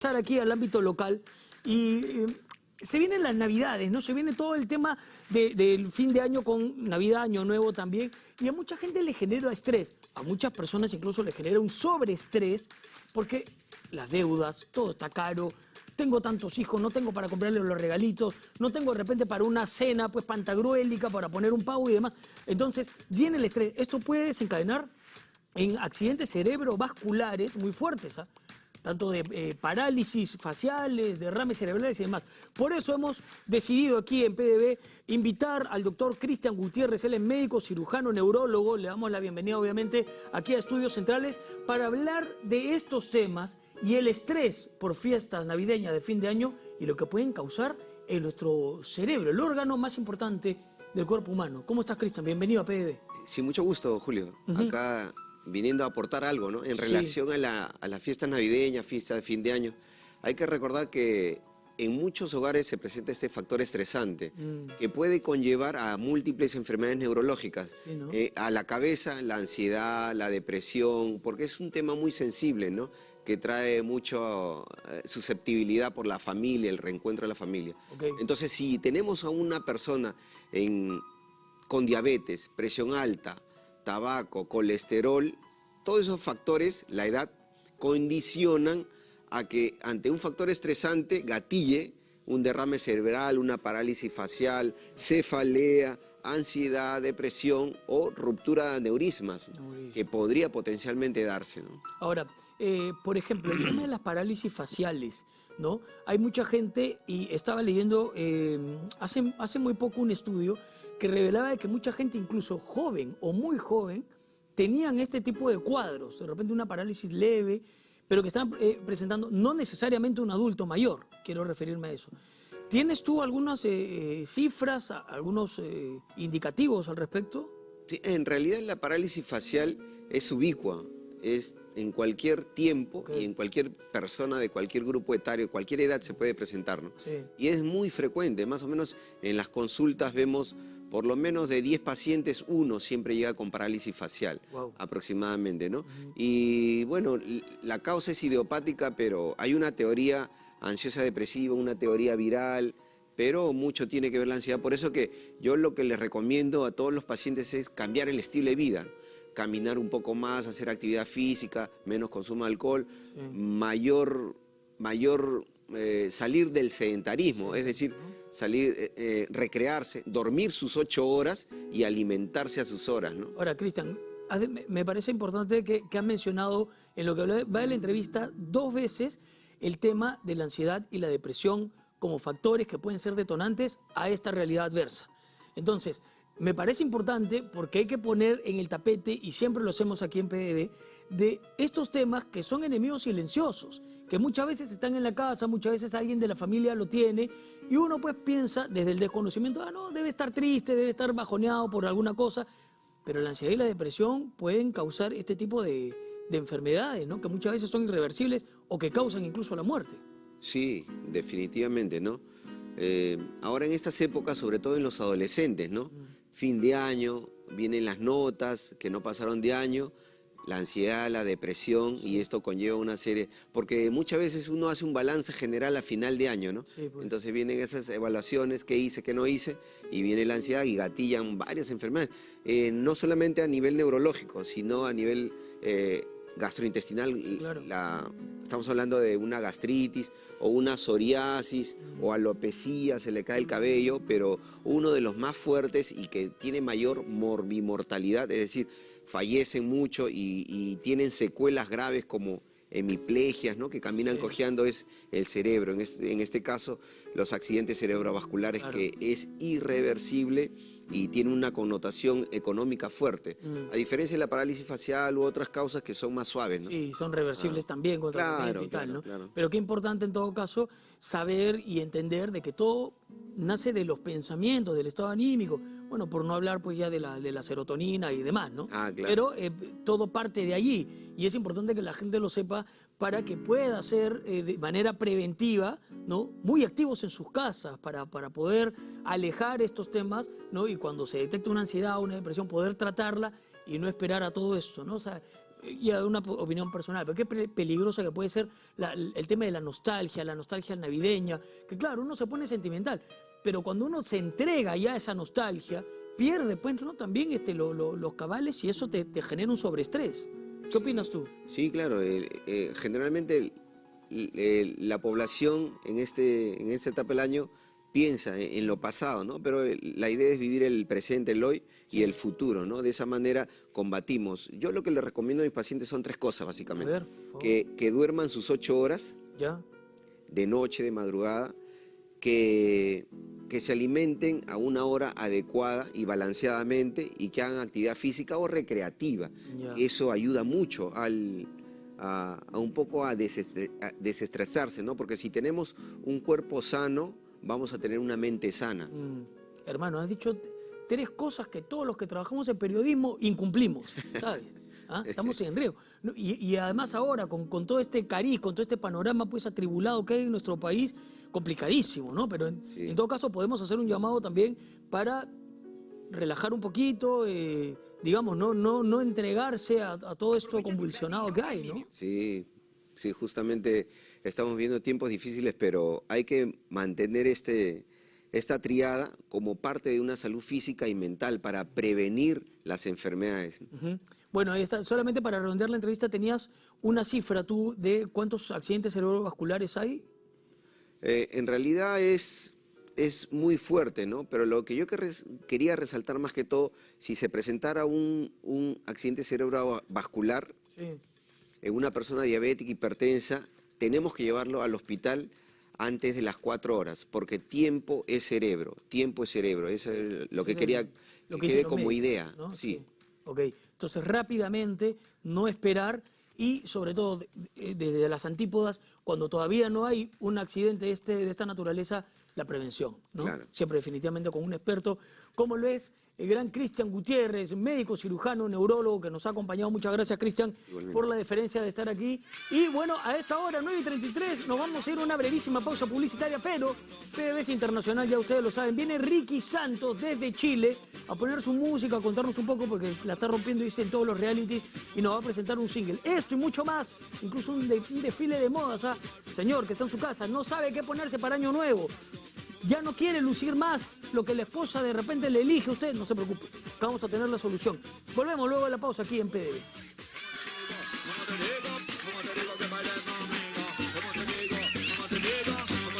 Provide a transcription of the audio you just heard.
pasar aquí al ámbito local y eh, se vienen las navidades, ¿no? Se viene todo el tema de- del fin de año con Navidad, Año Nuevo también, y a mucha gente le genera estrés, a muchas personas incluso le genera un sobreestrés, porque las deudas, todo está caro, tengo tantos hijos, no tengo para comprarles los regalitos, no tengo de repente para una cena, pues pantagruélica, para poner un pavo y demás. Entonces, viene el estrés. Esto puede desencadenar en accidentes cerebrovasculares muy fuertes, ¿ah? Tanto de eh, parálisis faciales, derrames cerebrales y demás. Por eso hemos decidido aquí en PDB invitar al doctor Cristian Gutiérrez, él es médico, cirujano, neurólogo, le damos la bienvenida obviamente aquí a Estudios Centrales para hablar de estos temas y el estrés por fiestas navideñas de fin de año y lo que pueden causar en nuestro cerebro, el órgano más importante del cuerpo humano. ¿Cómo estás, Cristian? Bienvenido a PDB. Sí, mucho gusto, Julio. Acá viniendo a aportar algo, ¿no? En Sí. relación a la, a la fiesta navideña, fiesta de fin de año, hay que recordar que en muchos hogares se presenta este factor estresante Mm. que puede conllevar a múltiples enfermedades neurológicas, Sí, ¿no? Eh, a la cabeza, la ansiedad, la depresión, porque es un tema muy sensible, ¿no? Que trae mucho eh, susceptibilidad por la familia, el reencuentro de la familia. Ok. Entonces, si tenemos a una persona en, con diabetes, presión alta, tabaco, colesterol, todos esos factores, la edad, condicionan a que ante un factor estresante gatille un derrame cerebral, una parálisis facial, cefalea, ansiedad, depresión o ruptura de aneurismas, Aneurisma. que podría potencialmente darse. ¿no? Ahora, eh, por ejemplo, el tema de las parálisis faciales, ¿no? Hay mucha gente, y estaba leyendo eh, hace, hace muy poco un estudio que revelaba de que mucha gente, incluso joven o muy joven, tenían este tipo de cuadros, de repente una parálisis leve, pero que están eh, presentando no necesariamente un adulto mayor, quiero referirme a eso. ¿Tienes tú algunas eh, eh, cifras, algunos eh, indicativos al respecto? Sí, en realidad la parálisis facial es ubicua, es en cualquier tiempo y en cualquier persona de cualquier grupo etario, cualquier edad se puede presentar. ¿no? Sí. Y es muy frecuente, más o menos en las consultas vemos por lo menos de 10 pacientes, uno siempre llega con parálisis facial, aproximadamente, ¿no? Y bueno, la causa es idiopática, pero hay una teoría ansiosa depresiva, una teoría viral, pero mucho tiene que ver la ansiedad. Por eso que yo lo que les recomiendo a todos los pacientes es cambiar el estilo de vida. Caminar un poco más, hacer actividad física, menos consumo de alcohol, Sí. mayor, mayor eh, salir del sedentarismo, es decir, salir, eh, eh, recrearse, dormir sus ocho horas y alimentarse a sus horas, ¿no? Ahora, Cristian, me parece importante que, que has mencionado en lo que va de la entrevista dos veces el tema de la ansiedad y la depresión como factores que pueden ser detonantes a esta realidad adversa. Entonces, me parece importante porque hay que poner en el tapete, y siempre lo hacemos aquí en PDB, de estos temas que son enemigos silenciosos, que muchas veces están en la casa, muchas veces alguien de la familia lo tiene, y uno pues piensa desde el desconocimiento, ah, no, debe estar triste, debe estar bajoneado por alguna cosa, pero la ansiedad y la depresión pueden causar este tipo de, de enfermedades, ¿no? que muchas veces son irreversibles o que causan incluso la muerte. Sí, definitivamente, ¿no? Eh, ahora en estas épocas, sobre todo en los adolescentes, ¿no? Fin de año, vienen las notas que no pasaron de año, la ansiedad, la depresión, y esto conlleva una serie, porque muchas veces uno hace un balance general a final de año, ¿no? Sí, pues. Entonces vienen esas evaluaciones, qué hice, qué no hice, y viene la ansiedad y gatillan varias enfermedades, Eh, no solamente a nivel neurológico, sino a nivel eh, gastrointestinal, Claro. la- estamos hablando de una gastritis o una psoriasis o alopecia, se le cae el cabello, pero uno de los más fuertes y que tiene mayor morbimortalidad, es decir, fallecen mucho y, y tienen secuelas graves como hemiplegias, ¿no? que caminan Sí. cojeando, es el cerebro. En este, en este caso, los accidentes cerebrovasculares, Claro. que es irreversible y tiene una connotación económica fuerte. Mm. A diferencia de la parálisis facial u otras causas que son más suaves. ¿no? Sí, son reversibles también contra Claro, tratamiento y tal, claro, ¿no? claro. Pero qué importante en todo caso saber y entender de que todo nace de los pensamientos, del estado anímico. Bueno, por no hablar pues ya de la, de la serotonina y demás, ¿no? Ah, claro. Pero eh, todo parte de allí y es importante que la gente lo sepa para que pueda ser eh, de manera preventiva, ¿no? Muy activos en sus casas para, para poder alejar estos temas, ¿no? Y cuando se detecta una ansiedad o una depresión, poder tratarla y no esperar a todo esto, ¿no? O sea, ya una opinión personal, pero qué pe- peligrosa que puede ser la- el tema de la nostalgia, la nostalgia navideña, que claro, uno se pone sentimental, pero cuando uno se entrega ya a esa nostalgia, pierde pues, ¿no? también este, lo- lo- los cabales y eso te, te genera un sobreestrés. ¿Qué opinas tú? Sí, claro. eh, eh, generalmente la población en, este, en esta etapa del año piensa en, en lo pasado, ¿no? Pero el- la idea es vivir el presente, el hoy y el futuro, ¿no? De esa manera combatimos. Yo lo que le recomiendo a mis pacientes son tres cosas, básicamente. A ver, que, que duerman sus ocho horas ¿Ya? de noche, de madrugada, que, que se alimenten a una hora adecuada y balanceadamente y que hagan actividad física o recreativa. Eso ayuda mucho al, a, a un poco a, desestre- a desestresarse, ¿no? Porque si tenemos un cuerpo sano, vamos a tener una mente sana. Mm, hermano, has dicho tres cosas que todos los que trabajamos en periodismo incumplimos, ¿sabes? ¿Ah? Estamos en riesgo. No, Y, y además ahora, con, con todo este cariz, con todo este panorama pues atribulado que hay en nuestro país, complicadísimo, ¿no? Pero en, Sí. en todo caso podemos hacer un llamado también para relajar un poquito, eh, digamos, no, no, no entregarse a, a todo esto convulsionado que hay, ¿no? Sí, sí, justamente estamos viendo tiempos difíciles, pero hay que mantener este, esta triada como parte de una salud física y mental para prevenir las enfermedades. Bueno, ahí está. Solamente para redondear la entrevista, tenías una cifra tú de cuántos accidentes cerebrovasculares hay. Eh, en realidad es, es muy fuerte, ¿no? Pero lo que yo que res- quería resaltar más que todo, si se presentara un, un accidente cerebrovascular Sí. en una persona diabética, hipertensa, tenemos que llevarlo al hospital antes de las cuatro horas, porque tiempo es cerebro, tiempo es cerebro. Eso es lo que quería que quede como médicos, idea. ¿no? Sí. Ok, entonces rápidamente, no esperar y sobre todo de- de- desde las antípodas, cuando todavía no hay un accidente de, este, de esta naturaleza, la prevención, ¿no? Claro. Siempre definitivamente con un experto, como lo es el gran Cristian Gutiérrez, médico cirujano, neurólogo, que nos ha acompañado. Muchas gracias, Cristian, por la deferencia de estar aquí. Y bueno, a esta hora, 9 y 33, nos vamos a ir a una brevísima pausa publicitaria, pero PDVSA Internacional, ya ustedes lo saben, viene Ricky Santos desde Chile a poner su música, a contarnos un poco, porque la está rompiendo, dice, en todos los realities, y nos va a presentar un single. Esto y mucho más, incluso un, de- un desfile de modas, ¿ah? Señor, que está en su casa, no sabe qué ponerse para Año Nuevo. Ya no quiere lucir más lo que la esposa de repente le elige a usted, no se preocupe, vamos a tener la solución. Volvemos luego de la pausa aquí en. Madre